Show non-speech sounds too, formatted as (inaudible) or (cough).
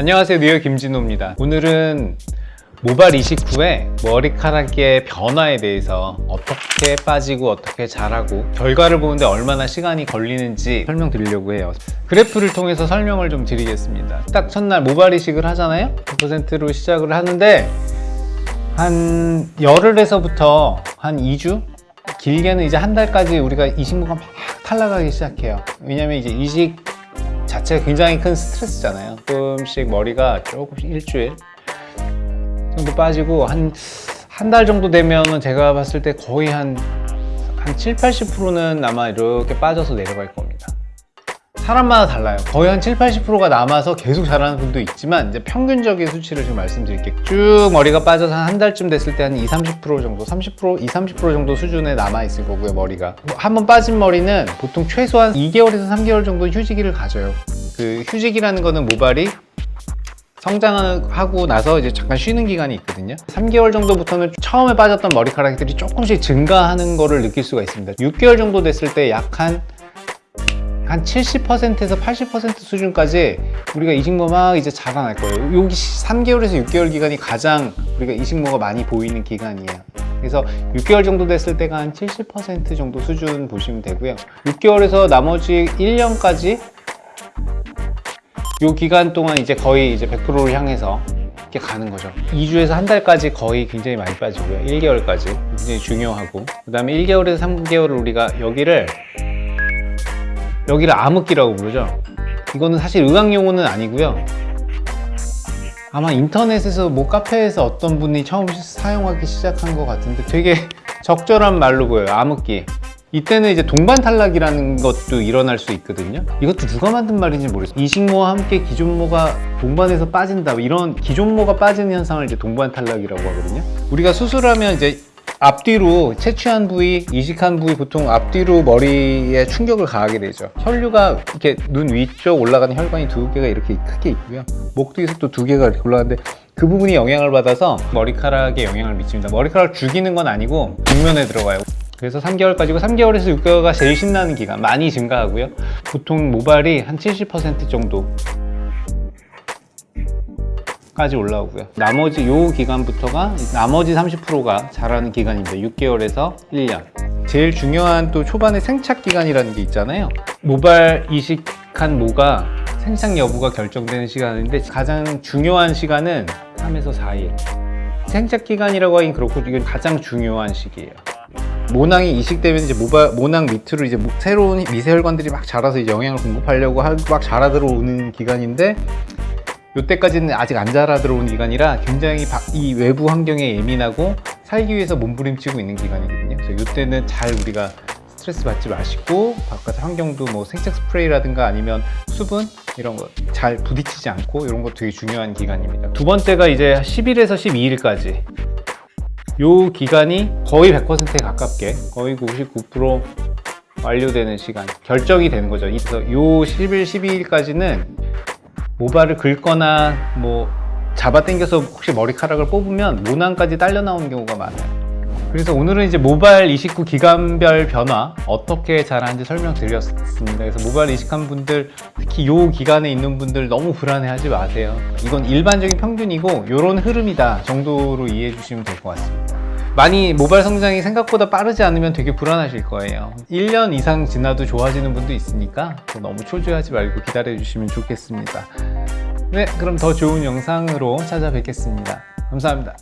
안녕하세요. 뉴욕 김진호입니다. 오늘은 모발 이식 후에 머리카락의 변화에 대해서 어떻게 빠지고 어떻게 자라고 결과를 보는데 얼마나 시간이 걸리는지 설명드리려고 해요. 그래프를 통해서 설명을 좀 드리겠습니다. 딱 첫날 모발 이식을 하잖아요? 100%로 시작을 하는데 한 열흘에서부터 한 2주? 길게는 이제 한 달까지 우리가 이식모가 막 탈락하기 시작해요. 왜냐면 이제 이식 자체가 굉장히 큰 스트레스잖아요. 조금씩 머리가 조금씩 일주일 정도 빠지고 한 한 달 정도 되면은 제가 봤을 때 거의 한, 한 7, 80%는 아마 이렇게 빠져서 내려갈 겁니다 사람마다 달라요. 거의 한 7, 80%가 남아서 계속 자라는 분도 있지만 이제 평균적인 수치를 지금 말씀드릴게요. 쭉 머리가 빠져서 한 달쯤 됐을 때 한 20, 30% 정도 30%, 20, 30% 정도 수준에 남아 있을 거고요 머리가. 한번 빠진 머리는 보통 최소한 2개월에서 3개월 정도 휴지기를 가져요. 그 휴지기라는 거는 모발이 성장하고 나서 이제 잠깐 쉬는 기간이 있거든요. 3개월 정도부터는 처음에 빠졌던 머리카락들이 조금씩 증가하는 거를 느낄 수가 있습니다. 6개월 정도 됐을 때 약 한 한 70%에서 80% 수준까지 우리가 이식모 막 이제 자라날 거예요. 여기 3개월에서 6개월 기간이 가장 우리가 이식모가 많이 보이는 기간이에요. 그래서 6개월 정도 됐을 때가 한 70% 정도 수준 보시면 되고요. 6개월에서 나머지 1년까지 이 기간 동안 이제 거의 이제 100%를 향해서 이렇게 가는 거죠. 2주에서 한 달까지 거의 굉장히 많이 빠지고요. 1개월까지 굉장히 중요하고 그 다음에 1개월에서 3개월을 우리가 여기를 여기를 암흑기라고 부르죠. 이거는 사실 의학 용어는 아니고요. 아마 인터넷에서 뭐 카페에서 어떤 분이 처음 사용하기 시작한 것 같은데 되게 (laughs) 적절한 말로 보여요 암흑기. 이때는 이제 동반 탈락이라는 것도 일어날 수 있거든요. 이것도 누가 만든 말인지 모르겠어요. 이식모와 함께 기존모가 동반해서 빠진다. 이런 기존모가 빠지는 현상을 이제 동반 탈락이라고 하거든요. 우리가 수술하면 이제 앞뒤로 채취한 부위, 이식한 부위 보통 앞뒤로 머리에 충격을 가하게 되죠. 혈류가 이렇게 눈 위쪽 올라가는 혈관이 두 개가 이렇게 크게 있고요. 목 뒤에서 또 두 개가 이렇게 올라가는데 그 부분이 영향을 받아서 머리카락에 영향을 미칩니다. 머리카락을 죽이는 건 아니고 뒷면에 들어가요. 그래서 3개월까지고 3개월에서 6개월가 제일 신나는 기간 많이 증가하고요. 보통 모발이 한 70% 정도 까지 올라오고요. 나머지 요 기간부터가 나머지 30%가 자라는 기간입니다. 6개월에서 1년. 제일 중요한 또 초반에 생착 기간이라는 게 있잖아요. 모발 이식한 모가 생착 여부가 결정되는 시간인데 가장 중요한 시간은 3에서 4일. 생착 기간이라고 하긴 그렇고 이건 가장 중요한 시기예요. 모낭이 이식되면 이제 모발, 모낭 밑으로 이제 새로운 미세혈관들이 막 자라서 영양을 공급하려고 막 자라 들어오는 기간인데 이때까지는 아직 안 자라 들어오는 기간이라 굉장히 이 외부 환경에 예민하고 살기 위해서 몸부림치고 있는 기간이거든요. 그래서 이때는 잘 우리가 스트레스 받지 마시고 바깥 환경도 뭐 생체 스프레이라든가 아니면 수분 이런 거 잘 부딪히지 않고 이런 거 되게 중요한 기간입니다. 두 번째가 이제 10일에서 12일까지. 요 기간이 거의 100%에 가깝게 거의 99% 완료되는 시간 결정이 되는 거죠. 그래서 요 10일, 12일까지는 모발을 긁거나 뭐 잡아당겨서 혹시 머리카락을 뽑으면 모낭까지 딸려 나오는 경우가 많아요. 그래서 오늘은 이제 모발 이식 후 기간별 변화 어떻게 잘하는지 설명드렸습니다. 그래서 모발 이식한 분들 특히 요 기간에 있는 분들 너무 불안해하지 마세요. 이건 일반적인 평균이고 이런 흐름이다 정도로 이해해 주시면 될 것 같습니다 많이 모발 성장이 생각보다 빠르지 않으면 되게 불안하실 거예요. 1년 이상 지나도 좋아지는 분도 있으니까 너무 초조하지 말고 기다려 주시면 좋겠습니다. 네 그럼 더 좋은 영상으로 찾아뵙겠습니다. 감사합니다